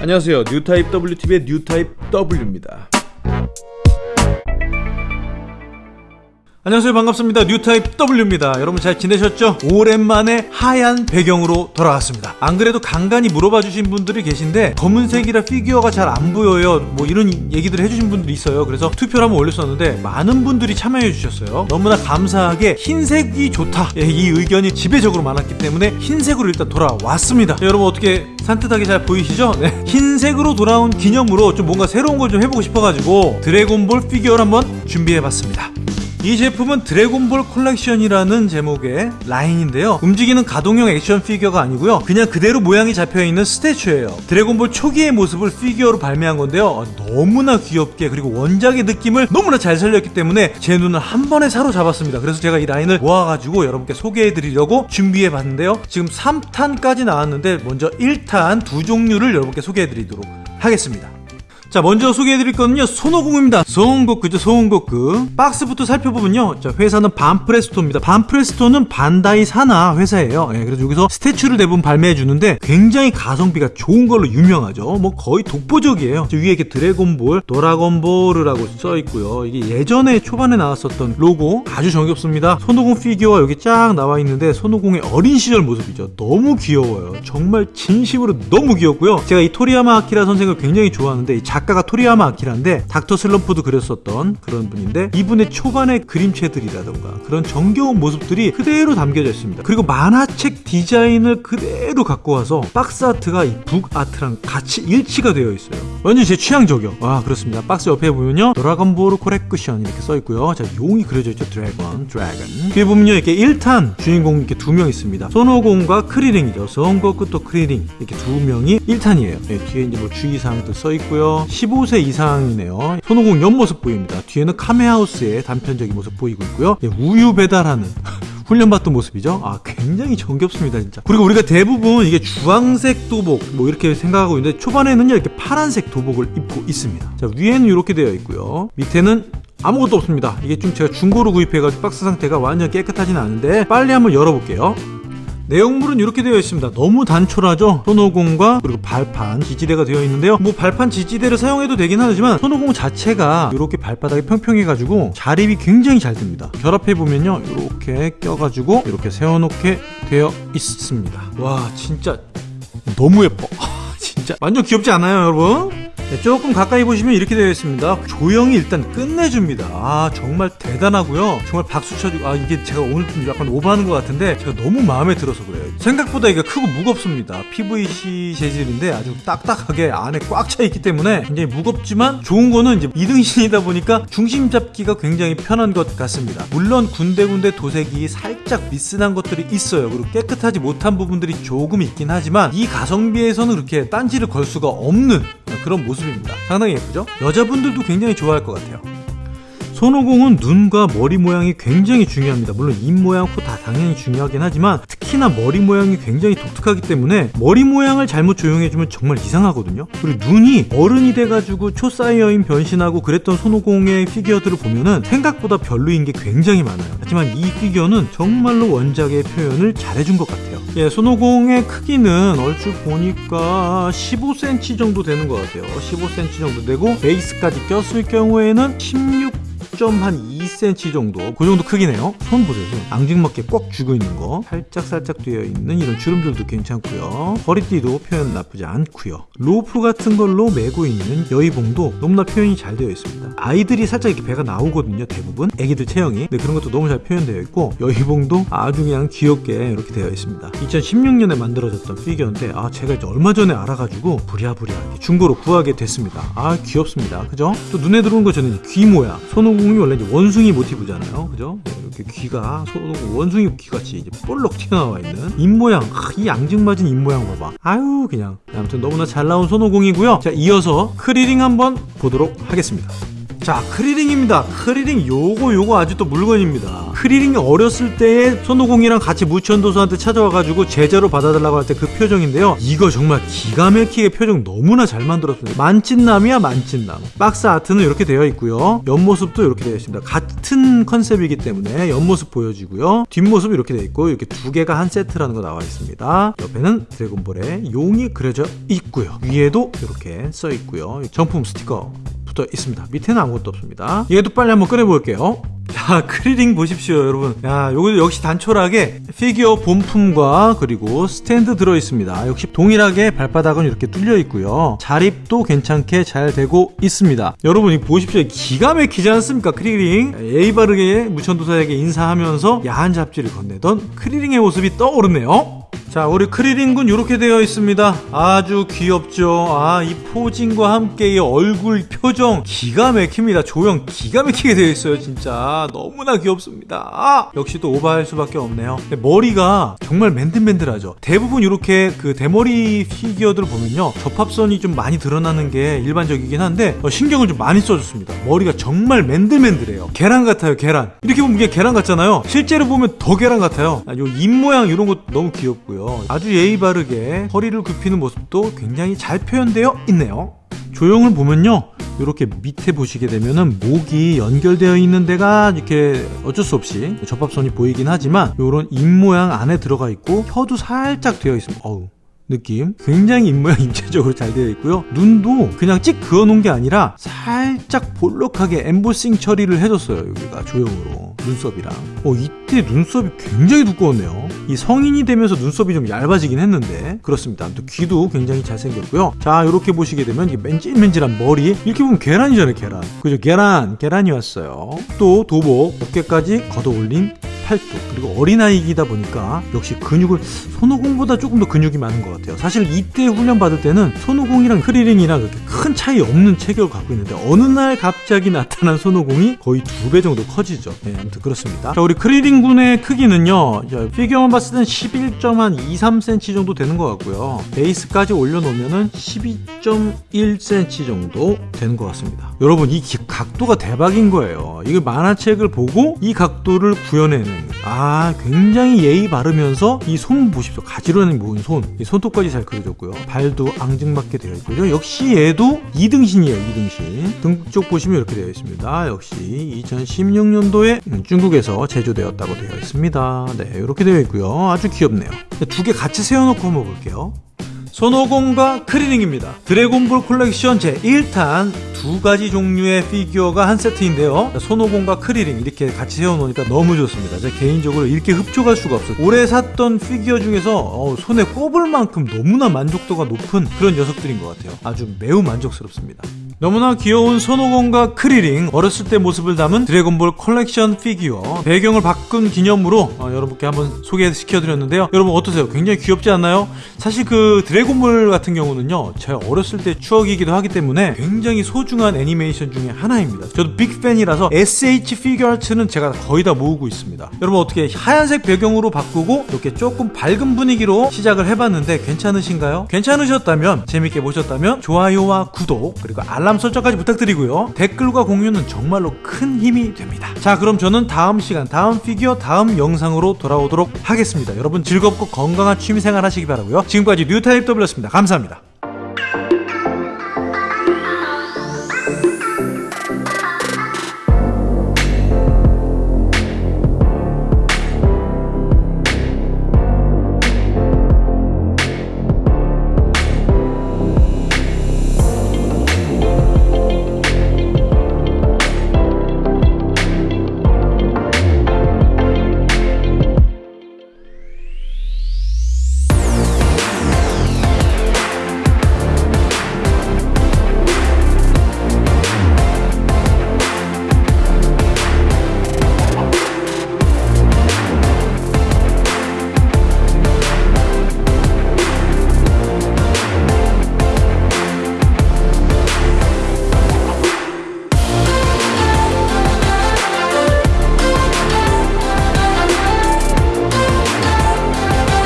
안녕하세요. 뉴타입 WTV의 뉴타입 W입니다. 안녕하세요. 반갑습니다. 뉴타입 W입니다. 여러분 잘 지내셨죠? 오랜만에 하얀 배경으로 돌아왔습니다. 안 그래도 간간히 물어봐 주신 분들이 계신데 검은색이라 피규어가 잘 안 보여요. 뭐 이런 얘기들 해주신 분들이 있어요. 그래서 투표를 한번 올렸었는데 많은 분들이 참여해 주셨어요. 너무나 감사하게 흰색이 좋다. 예, 이 의견이 지배적으로 많았기 때문에 흰색으로 일단 돌아왔습니다. 자, 여러분 어떻게 산뜻하게 잘 보이시죠? 네. 흰색으로 돌아온 기념으로 좀 뭔가 새로운 걸 좀 해보고 싶어가지고 드래곤볼 피규어를 한번 준비해봤습니다 이 제품은 드래곤볼 콜렉션이라는 제목의 라인인데요. 움직이는 가동형 액션 피규어가 아니고요. 그냥 그대로 모양이 잡혀있는 statue예요. 드래곤볼 초기의 모습을 피규어로 발매한 건데요. 어, 너무나 귀엽게 그리고 원작의 느낌을 너무나 잘 살렸기 때문에 제 눈을 한 번에 사로잡았습니다. 그래서 제가 이 라인을 모아가지고 여러분께 소개해드리려고 준비해봤는데요. 지금 3탄까지 나왔는데 먼저 1탄 두 종류를 여러분께 소개해드리도록 하겠습니다 자 먼저 소개해드릴 거는요 손오공입니다. 손고쿠죠 손고쿠 박스부터 살펴보면요 자 회사는 반프레스토입니다. 반프레스토는 반다이 산하 회사예요. 예, 그래서 여기서 statue를 대부분 발매해주는데 굉장히 가성비가 좋은 걸로 유명하죠. 뭐 거의 독보적이에요. 위에 이렇게 드래곤볼 도라곤볼이라고 써있고요. 이게 예전에 초반에 나왔었던 로고 아주 정겹습니다. 손오공 피규어가 여기 쫙 나와 있는데 손오공의 어린 시절 모습이죠. 너무 귀여워요. 정말 진심으로 너무 귀엽고요. 제가 이 토리야마 아키라 선생을 굉장히 좋아하는데 이 작가가 토리야마 아키라인데 닥터 슬럼프도 그렸었던 그런 분인데 이분의 초반의 그림체들이라던가 그런 정겨운 모습들이 그대로 담겨져 있습니다. 그리고 만화책 디자인을 그대로 갖고 와서 box art가 이 book art랑 같이 일치가 되어 있어요. 완전 제 취향 저격. 아 그렇습니다. 박스 옆에 보면요 드라곤볼 코렉크션 이렇게 써 있고요. 자 용이 그려져 있죠. 드래곤, 드래곤. 뒤에 보면요 이렇게 1탄 주인공 이렇게 두 명 있습니다. 손오공과 크리링이죠. 손고쿠 또 크리링 이렇게 두 명이 1탄이에요. 네, 뒤에 이제 뭐 주의사항도 써 있고요. 15세 이상이네요. 손오공 옆모습 보입니다. 뒤에는 카메하우스의 단편적인 모습 보이고 있고요. 예, 우유 배달하는 훈련받던 모습이죠. 아 굉장히 정겹습니다 진짜. 그리고 우리가 대부분 이게 주황색 도복 뭐 이렇게 생각하고 있는데 초반에는요 이렇게 파란색 도복을 입고 있습니다. 자 위에는 이렇게 되어 있고요. 밑에는 아무것도 없습니다. 이게 좀 제가 중고로 구입해가지고 박스 상태가 완전 깨끗하진 않은데 빨리 한번 열어볼게요. 내용물은 이렇게 되어 있습니다. 너무 단촐하죠? 손오공과 그리고 발판 지지대가 되어 있는데요. 뭐 발판 지지대를 사용해도 되긴 하지만 손오공 자체가 이렇게 발바닥이 평평해 가지고 자립이 굉장히 잘 됩니다. 결합해 보면요. 이렇게 껴가지고 이렇게 세워놓게 되어 있습니다. 와 진짜 너무 예뻐. 진짜. 완전 귀엽지 않아요 여러분? 네, 조금 가까이 보시면 이렇게 되어 있습니다. 조형이 일단 끝내줍니다. 아 정말 대단하고요. 정말 박수 쳐주고 아 이게 제가 오늘 좀 약간 오버하는 것 같은데 제가 너무 마음에 들어서 그래요. 생각보다 이게 크고 무겁습니다. PVC 재질인데 아주 딱딱하게 안에 꽉 차 있기 때문에 굉장히 무겁지만 좋은 거는 이제 2등신이다 보니까 중심 잡기가 굉장히 편한 것 같습니다. 물론 군데군데 도색이 살짝 미스난 것들이 있어요. 그리고 깨끗하지 못한 부분들이 조금 있긴 하지만 이 가성비에서는 그렇게 딴지를 걸 수가 없는 그런 모습입니다. 상당히 예쁘죠? 여자분들도 굉장히 좋아할 것 같아요. 손오공은 눈과 머리 모양이 굉장히 중요합니다. 물론 입 모양, 코 다 당연히 중요하긴 하지만 특히나 머리 모양이 굉장히 독특하기 때문에 머리 모양을 잘못 조형해주면 정말 이상하거든요. 그리고 눈이 어른이 돼가지고 초사이어인 변신하고 그랬던 손오공의 피규어들을 보면은 생각보다 별로인 게 굉장히 많아요. 하지만 이 피규어는 정말로 원작의 표현을 잘해준 것 같아요 예, 손오공의 크기는 얼추 보니까 15cm 정도 되는 것 같아요. 15cm 정도 되고 베이스까지 꼈을 경우에는 16한 2cm 정도? 그 정도 크기네요. 손 보세요 손. 앙증맞게 꽉 쥐고 있는 거. 살짝살짝 되어 있는 이런 주름들도 괜찮고요. 허리띠도 표현 나쁘지 않고요. 로프 같은 걸로 메고 있는 여의봉도 너무나 표현이 잘 되어 있습니다. 아이들이 살짝 이렇게 배가 나오거든요 대부분. 애기들 체형이. 네, 그런 것도 너무 잘 표현되어 있고 여의봉도 아주 그냥 귀엽게 이렇게 되어 있습니다. 2016년에 만들어졌던 피규어인데 아 제가 이제 얼마 전에 알아가지고 부랴부랴 중고로 구하게 됐습니다. 아 귀엽습니다. 그죠? 또 눈에 들어오는 거 저는 귀 모양. 손오공 손오공이 원래 이제 원 숭이 모티브잖아요. 그죠? 네, 이렇게 귀가 원숭이 귀같이 이제 볼록 튀어나와 있는 입모양. 이 앙증맞은 입모양 봐봐. 아유 그냥. 아무튼 너무나 잘 나온 손오공이고요. 자 이어서 크리링 한번 보도록 하겠습니다 자 크리링입니다. 크리링 요거 요거 아주 또 물건입니다. 크리링이 어렸을 때에 손오공이랑 같이 무천도사한테 찾아와가지고 제자로 받아달라고 할 때 그 표정인데요. 이거 정말 기가 막히게 표정 너무나 잘 만들었습니다. 만찢남이야 만찢남. box art는 이렇게 되어 있고요. 옆모습도 이렇게 되어 있습니다. 같은 컨셉이기 때문에 옆모습 보여지고요. 뒷모습 이렇게 되어 있고 이렇게 두 개가 한 세트라는 거 나와 있습니다. 옆에는 드래곤볼의 용이 그려져 있고요. 위에도 이렇게 써 있고요. 정품 스티커 붙어 있습니다. 밑에는 아무것도 없습니다. 얘도 빨리 한번 꺼내볼게요. 야 크리링 보십시오 여러분. 야 요거 역시 단촐하게 피규어 본품과 그리고 스탠드 들어있습니다. 역시 동일하게 발바닥은 이렇게 뚫려 있고요. 자립도 괜찮게 잘 되고 있습니다. 여러분 이 보십시오. 기가 막히지 않습니까 크리링? 예의 바르게 무천도사에게 인사하면서 야한 잡지를 건네던 크리링의 모습이 떠오르네요 자 우리 크리링군 이렇게 되어 있습니다. 아주 귀엽죠? 아 이 posing과 함께 이 얼굴 표정 기가 막힙니다. 조형 기가 막히게 되어 있어요 진짜. 너무나 귀엽습니다. 아, 역시 또 오버할 수밖에 없네요. 머리가 정말 맨들맨들하죠. 대부분 이렇게 그 대머리 피규어들을 보면요 접합선이 좀 많이 드러나는 게 일반적이긴 한데 어, 신경을 좀 많이 써줬습니다. 머리가 정말 맨들맨들해요. 계란 같아요 계란. 이렇게 보면 이게 계란 같잖아요. 실제로 보면 더 계란 같아요. 아, 요입 모양 이런 거 너무 귀엽고요 아주 예의 바르게 허리를 굽히는 모습도 굉장히 잘 표현되어 있네요. 조형을 보면요. 이렇게 밑에 보시게 되면은 목이 연결되어 있는 데가 이렇게 어쩔 수 없이 접합선이 보이긴 하지만 이런 입 모양 안에 들어가 있고 혀도 살짝 되어 있습니다. 어우 느낌? 굉장히 입모양 입체적으로 잘 되어 있고요. 눈도 그냥 찍 그어 놓은 게 아니라 살짝 볼록하게 엠보싱 처리를 해줬어요 여기가 조형으로 눈썹이랑. 어 이때 눈썹이 굉장히 두꺼웠네요. 이 성인이 되면서 눈썹이 좀 얇아지긴 했는데. 그렇습니다. 아무튼 귀도 굉장히 잘생겼고요. 자 이렇게 보시게 되면 이 맨질맨질한 머리. 이렇게 보면 계란이잖아요 계란. 그죠? 계란 계란이 왔어요. 또 도복 어깨까지 걷어 올린 팔뚝 그리고 어린아이이다 보니까 역시 근육을 손오공보다 조금 더 근육이 많은 것 같아요. 사실 이때 훈련 받을 때는 손오공이랑 크리링이랑 그렇게 큰 차이 없는 체격을 갖고 있는데 어느 날 갑자기 나타난 손오공이 거의 두 배 정도 커지죠. 네, 아무튼 그렇습니다. 자 우리 크리링 군의 크기는요 자, 피규어만 봤을 땐 11.23cm 정도 되는 것 같고요. 베이스까지 올려놓으면 12.1cm 정도 되는 것 같습니다. 여러분 이 각도가 대박인 거예요. 이거 만화책을 보고 이 각도를 구현해낸 아 굉장히 예의 바르면서 이 손 보십시오. 가지런히 모은 손이 손톱까지 잘 그려졌고요. 발도 앙증맞게 되어 있고요. 역시 얘도 2등신이에요 2등신. 등 쪽 보시면 이렇게 되어 있습니다. 역시 2016년도에 중국에서 제조되었다고 되어 있습니다. 네 이렇게 되어 있고요. 아주 귀엽네요. 두 개 같이 세워놓고 한번 볼게요 손오공과 크리링입니다. 드래곤볼 콜렉션 제1탄 두 가지 종류의 피규어가 한 세트인데요. 손오공과 크리링 이렇게 같이 세워놓으니까 너무 좋습니다. 제가 개인적으로 이렇게 흡족할 수가 없어요. 올해 샀던 피규어 중에서 어, 손에 꼽을 만큼 너무나 만족도가 높은 그런 녀석들인 것 같아요. 아주 매우 만족스럽습니다. 너무나 귀여운 손오공과 크리링 어렸을 때 모습을 담은 드래곤볼 컬렉션 피규어 배경을 바꾼 기념으로 어, 여러분께 한번 소개시켜드렸는데요 여러분 어떠세요? 굉장히 귀엽지 않나요? 사실 그 드래곤볼 같은 경우는요 제가 어렸을 때 추억이기도 하기 때문에 굉장히 소중한 애니메이션 중에 하나입니다 저도 big fan이라서 SH 피규어아츠는 제가 거의 다 모으고 있습니다 여러분 어떻게 하얀색 배경으로 바꾸고 이렇게 조금 밝은 분위기로 시작을 해봤는데 괜찮으신가요? 괜찮으셨다면 재밌게 보셨다면 좋아요와 구독 그리고 알람 알람 설정까지 부탁드리고요. 댓글과 공유는 정말로 큰 힘이 됩니다. 자 그럼 저는 다음 시간 다음 피규어 다음 영상으로 돌아오도록 하겠습니다. 여러분 즐겁고 건강한 취미생활 하시기 바라고요. 지금까지 뉴타입 W였습니다. 감사합니다.